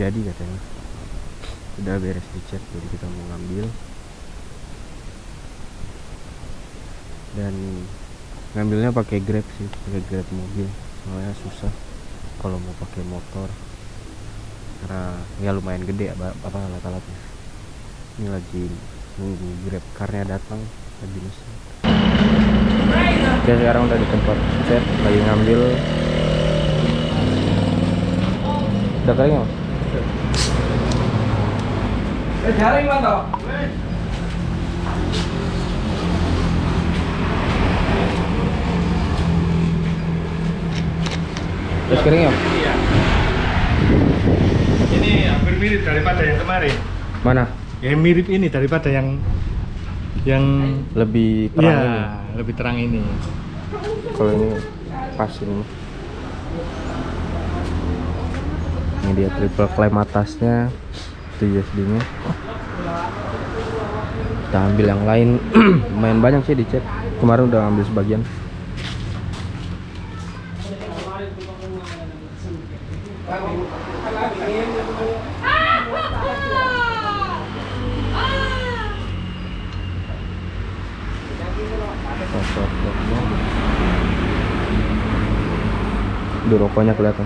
jadi katanya. Udah beres dicat Jadi kita mau ngambil. Dan Ngambilnya pakai grab sih Pakai grab mobil. Soalnya susah Kalau mau pakai motor. Karena ya lumayan gede apa, apa alat-alatnya. Ini lagi nunggu grab karnya datang lagi nusa oke sekarang udah di tempat set lagi ngambil. Udah kering ya Eh, jaring mana? terus kering ya Iya. Ini hampir mirip daripada yang kemarin. mana Ya mirip ini daripada yang yang lebih terang Iya, ini lebih terang ini. kalau ini pas ini ini dia triple clamp atasnya. Itu USB nya kita ambil yang lain. Lumayan banyak sih dicet kemarin udah ngambil sebagian. Rokoknya kelihatan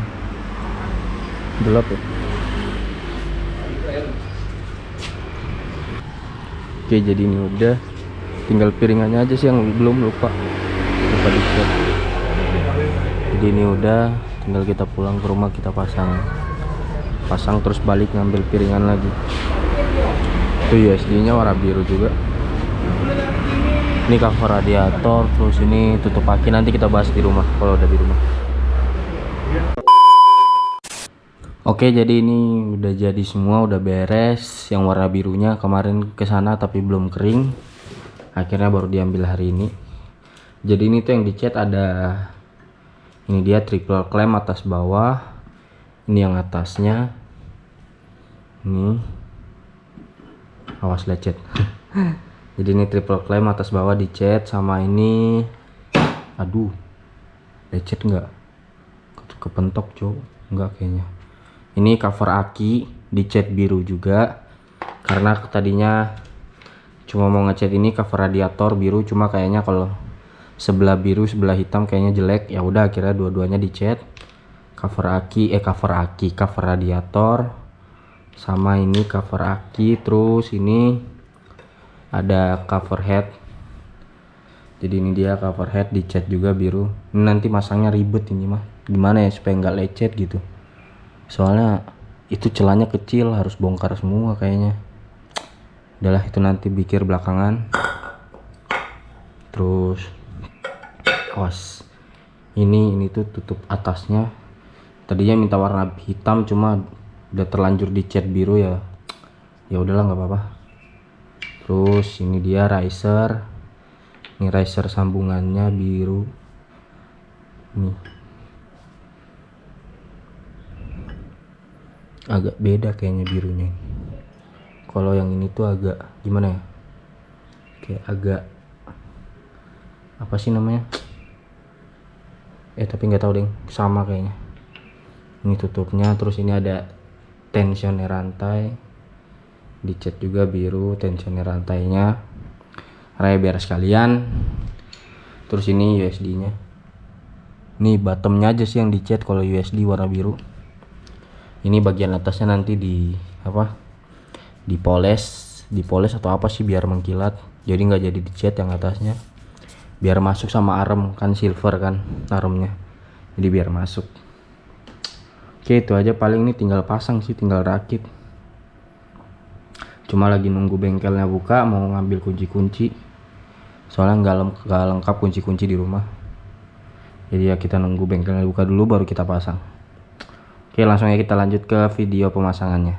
gelap ya? Oke jadi ini udah. Tinggal piringannya aja sih yang belum lupa. Lupa dicek jadi ini udah tinggal kita pulang ke rumah kita pasang. Pasang terus balik ngambil piringan lagi. Itu USD nya warna biru juga. Ini cover radiator terus ini tutup aki. Nanti kita bahas di rumah kalau udah di rumah Oke jadi ini udah jadi semua udah beres. Yang warna birunya kemarin ke sana tapi belum kering. Akhirnya baru diambil hari ini. Jadi ini tuh yang dicat ada ini dia triple clamp atas bawah. Ini yang atasnya. Ini. Awas lecet jadi ini triple clamp atas bawah dicat sama ini. Aduh lecet nggak? Kepentok cowok. Nggak kayaknya ini cover aki dicat biru juga. Karena tadinya cuma mau ngecat ini cover radiator biru cuma kayaknya kalau sebelah biru sebelah hitam kayaknya jelek. Ya udah akhirnya dua-duanya dicat cover aki eh cover aki cover radiator. Sama ini cover aki terus ini ada cover head. Jadi ini dia cover head dicat juga biru. Ini nanti masangnya ribet ini mah. Gimana ya supaya nggak lecet gitu soalnya itu celahnya kecil harus bongkar semua kayaknya. Udahlah itu nanti pikir belakangan. Terus awas. Ini ini tuh tutup atasnya. Tadinya minta warna hitam cuma udah terlanjur dicat biru ya. Ya udahlah nggak apa-apa. Terus ini dia riser. Ini riser sambungannya biru. Nih agak beda kayaknya birunya kalau yang ini tuh agak gimana ya? Kayak agak apa sih namanya? Eh tapi nggak tahu deh sama kayaknya. Ini tutupnya terus ini ada tensioner rantai. Dicat juga biru tensioner rantainya. Raya beres kalian terus ini USD nya nih bottomnya aja sih yang dicat kalau USD warna biru ini bagian atasnya nanti di apa dipoles dipoles atau apa sih biar mengkilat. Jadi nggak jadi dicat yang atasnya. Biar masuk sama arem kan silver kan aremnya. Jadi biar masuk. Oke itu aja paling ini tinggal pasang sih tinggal rakit. Cuma lagi nunggu bengkelnya buka mau ngambil kunci-kunci. Soalnya nggak leng nggak lengkap kunci-kunci di rumah. Jadi ya kita nunggu bengkelnya buka dulu baru kita pasang Oke langsung aja kita lanjut ke video pemasangannya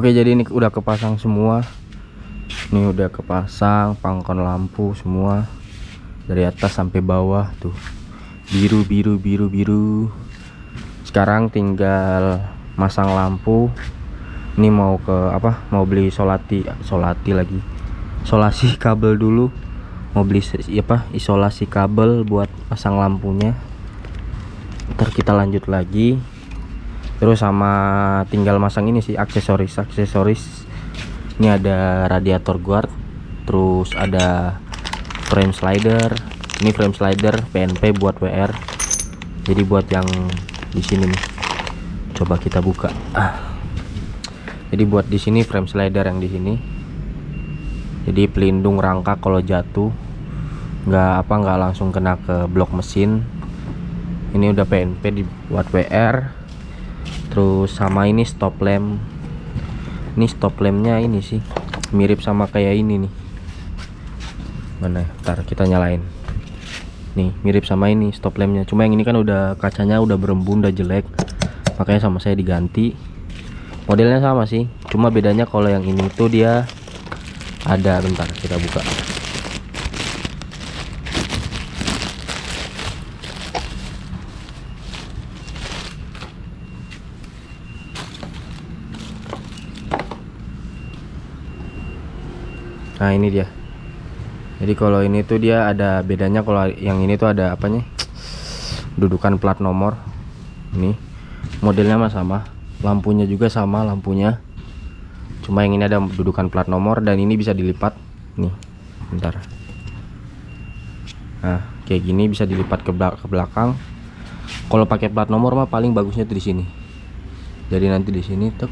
Oke jadi ini udah kepasang semua. Ini udah kepasang pangkon lampu semua. Dari atas sampai bawah tuh. Biru biru biru biru. Sekarang tinggal masang lampu. Ini mau ke apa? Mau beli solati Solati lagi. Solasi kabel dulu. Mau beli apa? Isolasi kabel buat pasang lampunya. Ntar kita lanjut lagi terus sama tinggal masang ini sih aksesoris. Aksesoris ini ada radiator guard terus ada frame slider. Ini frame slider PNP buat WR jadi buat yang di sini nih coba kita buka. Ah. jadi buat di sini frame slider yang di sini. Jadi pelindung rangka kalau jatuh nggak apa nggak langsung kena ke blok mesin. Ini udah PNP dibuat WR terus sama ini stop lamp. Ini stop lampnya ini sih mirip sama kayak ini nih. Mana ya? ntar kita nyalain. Nih mirip sama ini stop lampnya. Cuma yang ini kan udah kacanya udah berembun udah jelek. Makanya sama saya diganti. Modelnya sama sih. Cuma bedanya kalau yang ini tuh dia ada. Bentar kita buka Nah ini dia. Jadi kalau ini tuh dia ada bedanya kalau yang ini tuh ada apanya? Dudukan plat nomor. Ini modelnya mah sama, lampunya juga sama lampunya. Cuma yang ini ada dudukan plat nomor dan ini bisa dilipat. Nih, bentar. Nah kayak gini bisa dilipat ke, belak- ke belakang. Kalau pakai plat nomor mah paling bagusnya tuh di sini. Jadi nanti di sini tuh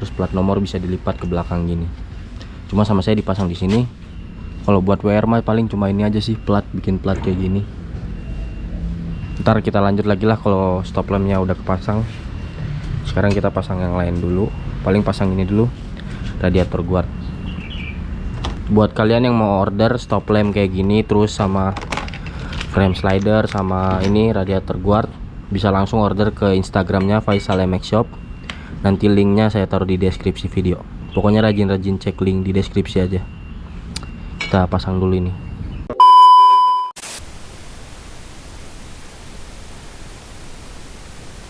terus plat nomor bisa dilipat ke belakang gini cuma sama saya dipasang di sini. Kalau buat WR mah paling cuma ini aja sih plat bikin plat kayak gini. Ntar kita lanjut lagi lah kalau stop lampnya udah kepasang. Sekarang kita pasang yang lain dulu. Paling pasang ini dulu radiator guard. Buat kalian yang mau order stop lamp kayak gini terus sama frame slider sama ini radiator guard bisa langsung order ke instagramnya Faisal MX Shop. Nanti linknya saya taruh di deskripsi video pokoknya rajin-rajin cek link di deskripsi aja. Kita pasang dulu ini.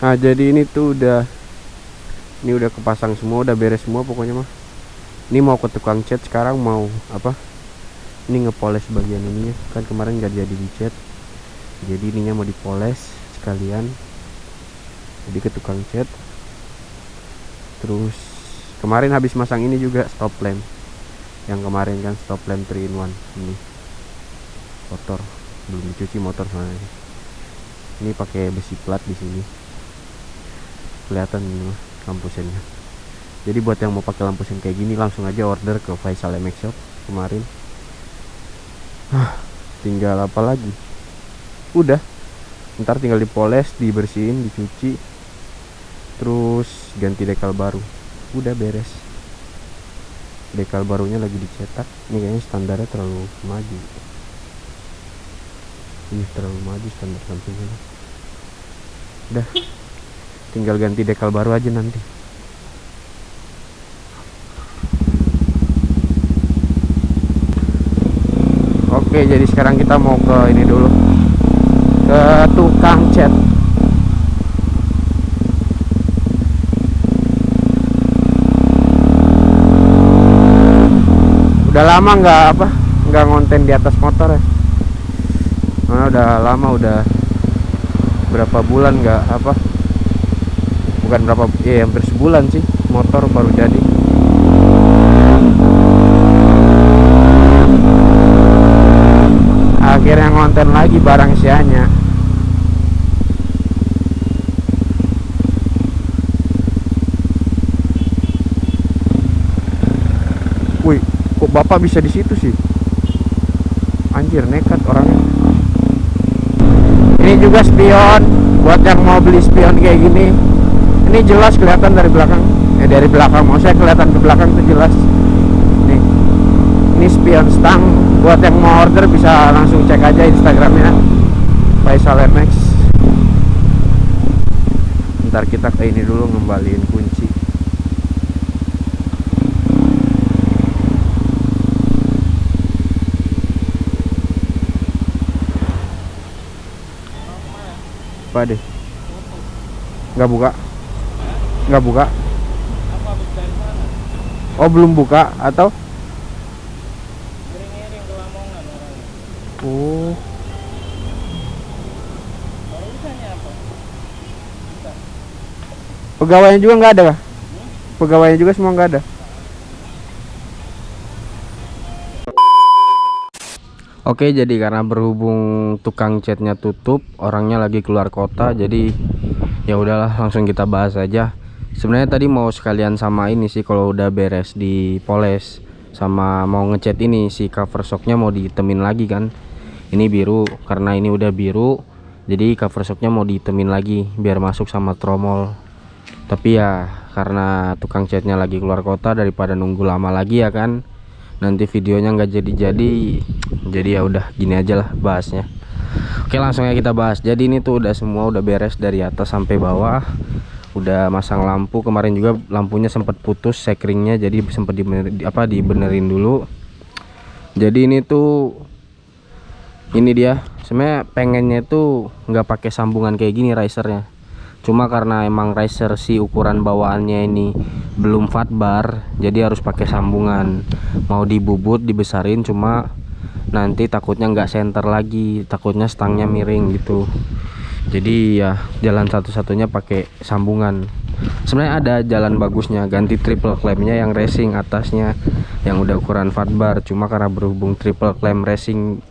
Nah jadi ini tuh udah Ini udah kepasang semua Udah beres semua pokoknya mah. Ini mau ke tukang cat sekarang mau apa? Ini ngepoles bagian ininya. Kan kemarin gak jadi dicat Jadi ininya mau dipoles sekalian. Jadi ke tukang cat Terus Kemarin habis masang ini juga stop lamp. Yang kemarin kan stop lamp 3 in 1 Ini. Motor. Belum dicuci motor soalnya. Ini pakai besi plat di sini. Kelihatan ini lampu sennya jadi buat yang mau pakai lampu sen kayak gini langsung aja order ke Faisal MX Shop kemarin. Hah, tinggal apa lagi? Udah. Ntar tinggal dipoles dibersihin dicuci. Terus ganti dekal baru udah beres. Dekal barunya lagi dicetak. Ini kayaknya standarnya terlalu maju. Ini terlalu maju standar sampingnya. Udah. Tinggal ganti dekal baru aja nanti. Oke jadi sekarang kita mau ke ini dulu. Ke tukang cat udah lama nggak apa nggak ngonten di atas motor ya? Nah, udah lama udah berapa bulan nggak apa bukan berapa ya hampir sebulan sih motor baru jadi. Akhirnya ngonten lagi barang sianya. Wih kok bapak bisa di situ sih? Anjir nekat orangnya. Ini juga spion. Buat yang mau beli spion kayak gini ini jelas kelihatan dari belakang. Eh dari belakang mau saya kelihatan ke belakang tuh jelas. Nih ini spion stang. Buat yang mau order bisa langsung cek aja instagramnya Faisal MX ntar kita ke ini dulu ngembaliin kunci Pak deh. Nggak buka? Nggak buka? Oh belum buka atau? Oh. Pegawainya juga nggak ada? Pegawainya juga semua nggak ada. Oke, jadi karena berhubung tukang catnya tutup, orangnya lagi keluar kota, jadi ya udahlah langsung kita bahas aja. Sebenarnya tadi mau sekalian sama ini sih kalau udah beres di poles sama mau ngecat ini si cover shocknya mau ditemin lagi kan. Ini biru karena ini udah biru, jadi cover shocknya mau ditemin lagi biar masuk sama tromol. Tapi ya karena tukang catnya lagi keluar kota daripada nunggu lama lagi ya kan nanti videonya nggak jadi-jadi jadi ya udah gini aja lah bahasnya. Oke langsung ya kita bahas. Jadi ini tuh udah semua udah beres dari atas sampai bawah. Udah masang lampu. Kemarin juga lampunya sempat putus sekringnya jadi sempat dibenerin, apa dibenerin dulu. Jadi ini tuh ini dia. Sebenarnya pengennya tuh nggak pakai sambungan kayak gini risernya cuma karena emang riser si ukuran bawaannya ini belum fat bar jadi harus pakai sambungan. Mau dibubut dibesarin cuma nanti takutnya nggak center lagi takutnya stangnya miring gitu. Jadi ya jalan satu-satunya pakai sambungan. Sebenarnya ada jalan bagusnya ganti triple clampnya yang racing atasnya yang udah ukuran fat bar. Cuma karena berhubung triple clamp racing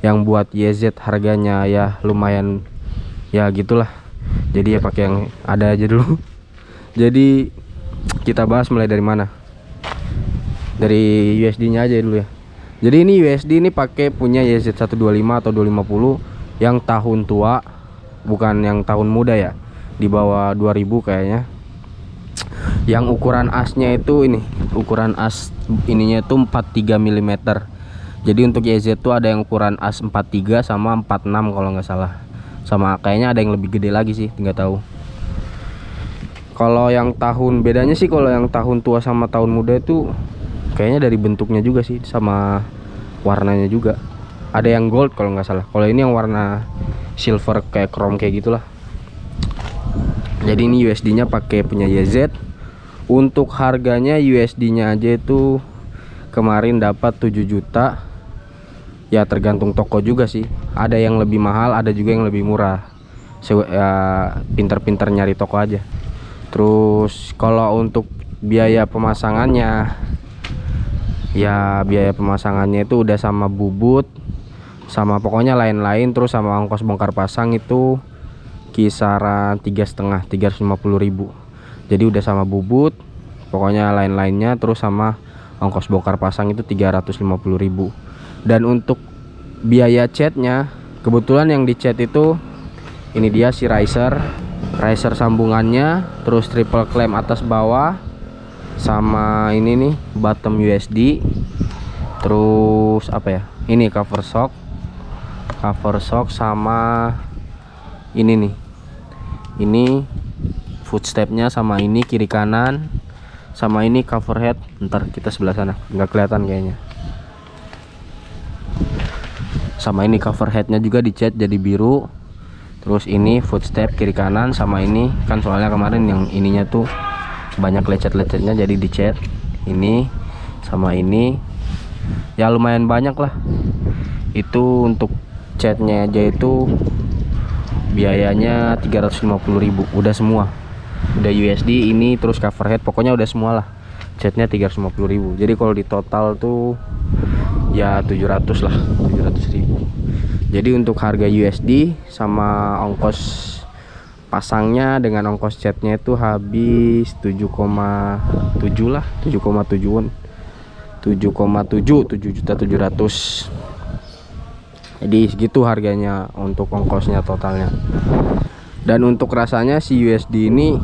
yang buat YZ harganya ya lumayan ya gitulah jadi ya pakai yang ada aja dulu. Jadi kita bahas mulai dari mana? Dari USD nya aja dulu ya. Jadi ini USD ini pakai punya YZ125 atau 250 yang tahun tua bukan yang tahun muda ya. Di bawah 2000 kayaknya. Yang ukuran asnya itu ini ukuran as ininya itu 43 mm jadi untuk YZ tuh ada yang ukuran as 43 sama 46 kalau nggak salah sama kayaknya ada yang lebih gede lagi sih nggak tahu. Kalau yang tahun bedanya sih kalau yang tahun tua sama tahun muda itu kayaknya dari bentuknya juga sih sama warnanya juga. Ada yang gold kalau nggak salah. Kalau ini yang warna silver kayak chrome kayak gitulah. Jadi ini USD nya pakai punya YZ untuk harganya USD nya aja itu kemarin dapat 7 juta ya tergantung toko juga sih. Ada yang lebih mahal ada juga yang lebih murah. Ya pinter-pinter nyari toko aja. Terus kalau untuk biaya pemasangannya ya biaya pemasangannya itu udah sama bubut sama pokoknya lain-lain terus sama ongkos bongkar pasang itu kisaran tiga setengah 350.000 jadi udah sama bubut pokoknya lain-lainnya terus sama ongkos bongkar pasang itu 350.000 dan untuk biaya catnya kebetulan yang dicat itu ini dia si riser riser sambungannya terus triple clamp atas bawah sama ini nih bottom USD terus apa ya ini cover shock. Cover shock sama ini nih. Ini footstepnya sama ini kiri kanan sama ini cover head. Ntar kita sebelah sana nggak kelihatan kayaknya sama ini cover headnya juga dicat jadi biru. Terus ini footstep kiri kanan sama ini. Kan soalnya kemarin yang ininya tuh banyak lecet-lecetnya jadi dicat ini sama ini. Ya lumayan banyak lah. Itu untuk catnya aja itu biayanya 350.000 udah semua. Udah USD ini terus cover head. Pokoknya udah semua lah. Catnya 350.000 jadi kalau di total tuh ya 700 lah 700.000 jadi untuk harga USD sama ongkos pasangnya dengan ongkos catnya itu habis 7,7 lah 7,7 7,7 7 juta 700 jadi segitu harganya untuk ongkosnya totalnya. Dan untuk rasanya si USD ini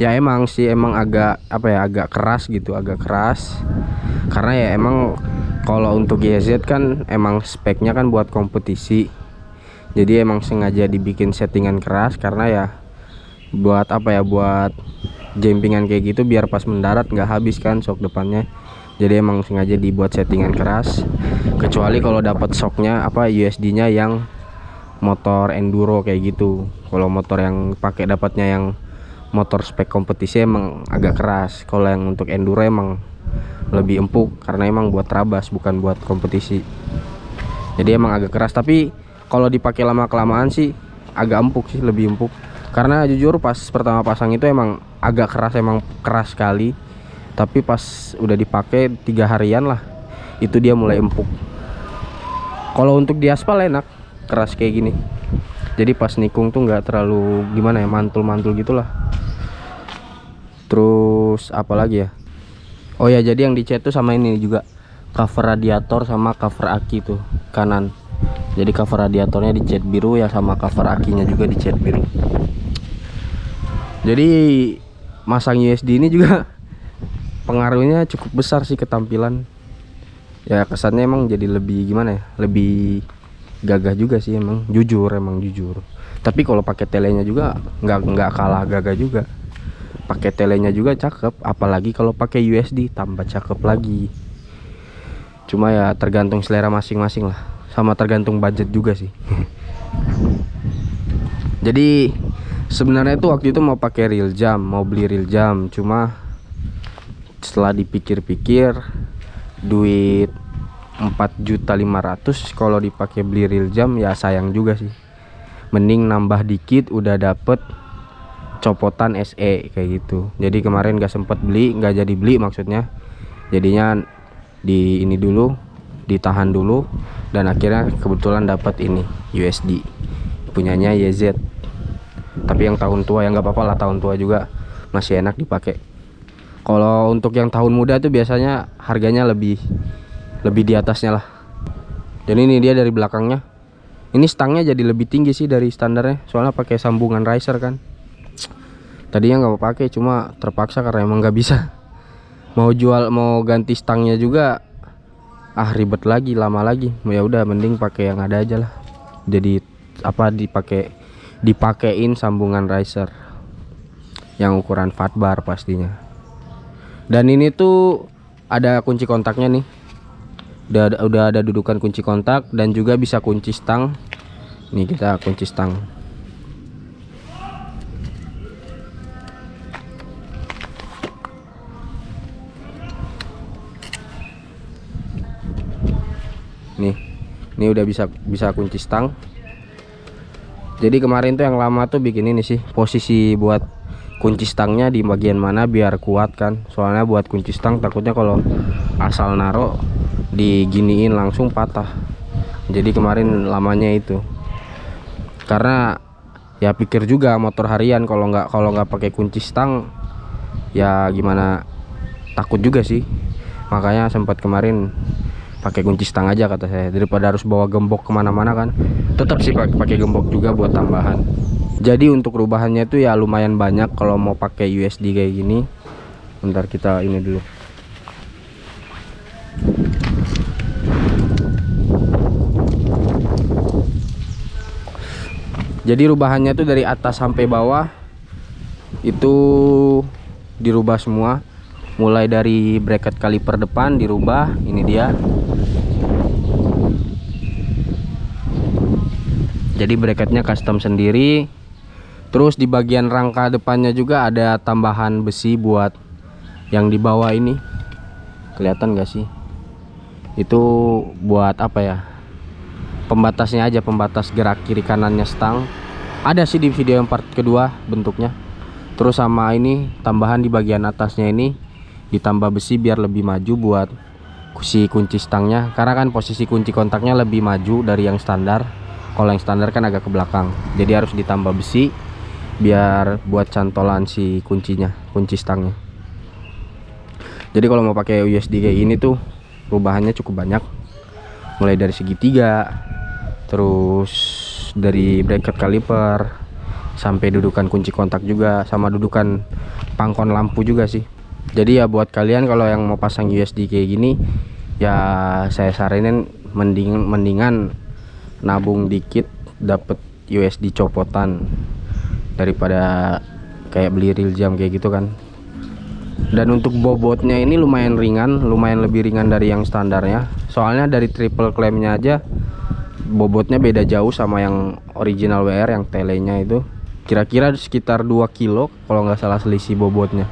ya emang sih emang agak apa ya agak keras gitu agak keras. Karena ya emang kalau untuk YZ kan emang speknya kan buat kompetisi. Jadi emang sengaja dibikin settingan keras karena ya buat apa ya buat jempingan kayak gitu biar pas mendarat nggak habis kan shock depannya. Jadi emang sengaja dibuat settingan keras. Kecuali kalau dapat shocknya apa USD nya yang motor enduro kayak gitu. Kalau motor yang pakai dapatnya yang motor spek kompetisi emang agak keras. Kalau yang untuk enduro emang lebih empuk karena emang buat trabas bukan buat kompetisi. Jadi emang agak keras. Tapi kalau dipakai lama kelamaan sih agak empuk sih lebih empuk. Karena jujur pas pertama pasang itu emang agak keras emang keras sekali. Tapi pas udah dipakai tiga harian lah itu dia mulai empuk. Kalau untuk di aspal enak keras kayak gini. Jadi pas nikung tuh nggak terlalu gimana ya mantul-mantul gitulah. Terus apa lagi ya oh ya jadi yang dicat tuh sama ini juga. Cover radiator sama cover aki tuh kanan. Jadi cover radiatornya dicat biru ya sama cover akinya juga dicat biru. Jadi masang USD ini juga pengaruhnya cukup besar sih ketampilan. Ya kesannya emang jadi lebih gimana ya lebih gagah juga sih emang. Jujur emang jujur. Tapi kalau pakai telenya juga nggak nggak kalah gagah juga pakai telenya juga cakep apalagi kalau pakai USD tambah cakep lagi. Cuma ya tergantung selera masing-masing lah sama tergantung budget juga sih. Jadi sebenarnya tuh waktu itu mau pakai real jam mau beli real jam. Cuma setelah dipikir-pikir duit 4.500 kalau dipakai beli real jam ya sayang juga sih. Mending nambah dikit udah dapet copotan SE kayak gitu. Jadi kemarin gak sempet beli nggak jadi beli maksudnya. Jadinya di ini dulu ditahan dulu dan akhirnya kebetulan dapat ini USD punyanya YZ tapi yang tahun tua ya nggak apa-apa lah tahun tua juga masih enak dipakai. Kalau untuk yang tahun muda tuh biasanya harganya lebih lebih di atasnya lah. Dan ini dia dari belakangnya. Ini stangnya jadi lebih tinggi sih dari standarnya. Soalnya pakai sambungan riser kan tadinya nggak mau pakai cuma terpaksa karena emang nggak bisa. Mau jual mau ganti stangnya juga ah ribet lagi lama lagi. Ya udah mending pakai yang ada aja lah. Jadi apa dipakai dipakein sambungan riser yang ukuran fat bar pastinya. Dan ini tuh ada kunci kontaknya nih. Udah udah ada dudukan kunci kontak dan juga bisa kunci stang. Nih kita kunci stang ini udah bisa bisa kunci stang. Jadi kemarin tuh yang lama tuh bikin ini sih posisi buat kunci stangnya di bagian mana biar kuat kan. Soalnya buat kunci stang takutnya kalau asal naro diginiin langsung patah. Jadi kemarin lamanya itu. Karena ya pikir juga motor harian kalau nggak kalau nggak pakai kunci stang ya gimana takut juga sih. Makanya sempat kemarin pakai kunci stang aja kata saya. Daripada harus bawa gembok ke mana-mana kan tetap sih pakai gembok juga buat tambahan. Jadi untuk perubahannya itu ya lumayan banyak kalau mau pakai USD kayak gini. Bentar kita ini dulu. Jadi rubahannya itu dari atas sampai bawah itu dirubah semua mulai dari bracket kaliper depan dirubah ini dia. Jadi bracketnya custom sendiri. Terus di bagian rangka depannya juga ada tambahan besi buat yang di bawah ini. Kelihatan gak sih? Itu buat apa ya? Pembatasnya aja pembatas gerak kiri kanannya stang. Ada sih di video yang part kedua bentuknya. Terus sama ini tambahan di bagian atasnya ini ditambah besi biar lebih maju buat si kunci stangnya. Karena kan posisi kunci kontaknya lebih maju dari yang standar. Kalau yang standar kan agak ke belakang. Jadi harus ditambah besi biar buat cantolan si kuncinya kunci stangnya. Jadi kalau mau pakai USD kayak ini tuh perubahannya cukup banyak. Mulai dari segitiga terus dari bracket kaliper sampai dudukan kunci kontak juga sama dudukan pangkon lampu juga sih jadi ya buat kalian kalau yang mau pasang USD kayak gini ya saya saranin mending mendingan nabung dikit dapet USD copotan daripada kayak beli real jam kayak gitu kan. Dan untuk bobotnya ini lumayan ringan lumayan lebih ringan dari yang standarnya. Soalnya dari triple claimnya aja bobotnya beda jauh sama yang original WR yang telenya itu. Kira-kira sekitar 2 kilo kalau nggak salah selisih bobotnya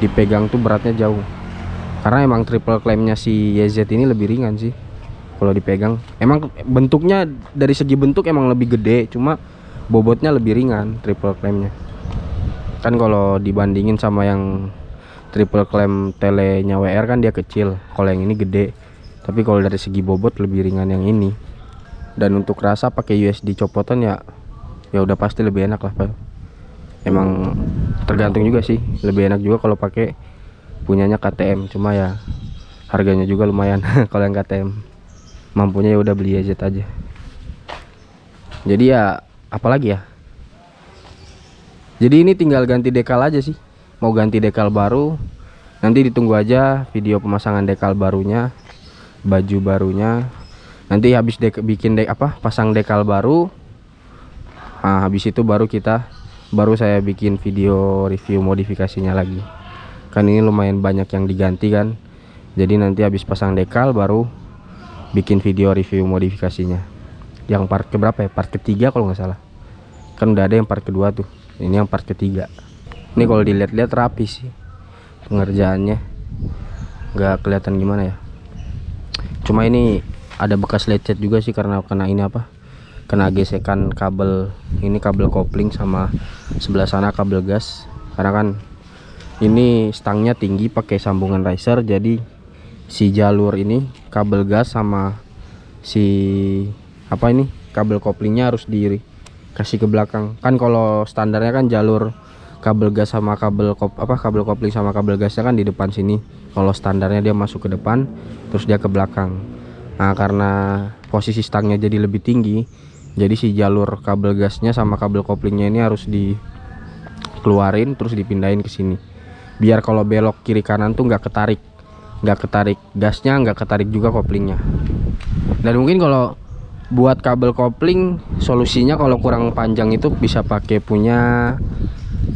dipegang tuh beratnya jauh. Karena emang triple claimnya si YZ ini lebih ringan sih kalau dipegang. Emang bentuknya dari segi bentuk emang lebih gede cuma bobotnya lebih ringan triple claimnya. Kan kalau dibandingin sama yang triple claim telenya WR kan dia kecil kalau yang ini gede. Tapi kalau dari segi bobot lebih ringan yang ini. Dan untuk rasa pakai USD copotan ya ya udah pasti lebih enak lah Pak. Emang tergantung juga sih. Lebih enak juga kalau pakai punyanya KTM cuma ya harganya juga lumayan kalau yang KTM mampunya ya udah beli aja aja. Jadi ya apalagi ya? Jadi ini tinggal ganti dekal aja sih. Mau ganti dekal baru nanti ditunggu aja video pemasangan dekal barunya baju barunya. Nanti habis dek bikin dek apa pasang dekal baru. Nah, habis itu baru kita baru saya bikin video review modifikasinya lagi. Kan ini lumayan banyak yang diganti kan. Jadi nanti habis pasang dekal baru bikin video review modifikasinya. Yang part keberapa ya? Part ketiga kalau nggak salah. Kan udah ada yang part kedua tuh. Ini yang part ketiga. Ini kalau dilihat-lihat rapi sih pengerjaannya. Nggak kelihatan gimana ya. Cuma ini ada bekas lecet juga sih karena kena ini apa kena gesekan kabel ini kabel kopling sama sebelah sana kabel gas. Karena kan ini stangnya tinggi pakai sambungan riser jadi si jalur ini kabel gas sama si apa ini kabel koplingnya harus dikasih ke belakang. Kan kalau standarnya kan jalur kabel gas sama kabel kop apa kabel kopling sama kabel gasnya kan di depan sini. Kalau standarnya dia masuk ke depan terus dia ke belakang. Nah karena posisi stangnya jadi lebih tinggi jadi si jalur kabel gasnya sama kabel koplingnya ini harus dikeluarin terus dipindahin ke sini. Biar kalau belok kiri kanan tuh nggak ketarik. Nggak ketarik gasnya nggak ketarik juga koplingnya. Dan mungkin kalau buat kabel kopling solusinya kalau kurang panjang itu bisa pakai punya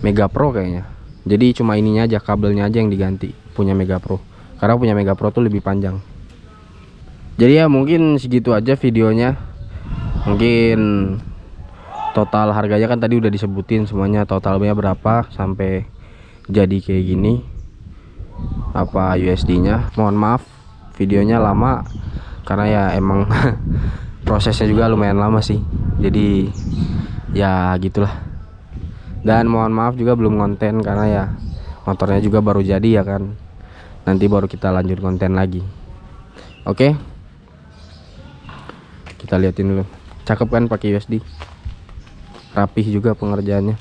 Mega Pro kayaknya. Jadi cuma ininya aja kabelnya aja yang diganti punya Mega Pro. Karena punya Mega Pro tuh lebih panjang. Jadi ya mungkin segitu aja videonya mungkin total harganya kan tadi udah disebutin semuanya totalnya berapa sampai jadi kayak gini. Apa USD nya mohon maaf videonya lama karena ya emang prosesnya juga lumayan lama sih. Jadi ya gitulah. Dan mohon maaf juga belum konten karena ya motornya juga baru jadi ya kan. Nanti baru kita lanjut konten lagi. Oke kita liatin dulu. Cakep kan pakai USD rapih juga pengerjaannya.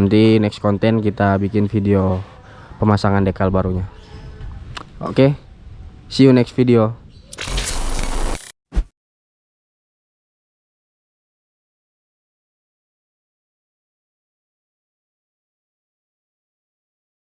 Nanti next konten kita bikin video pemasangan dekal barunya. Oke see you next video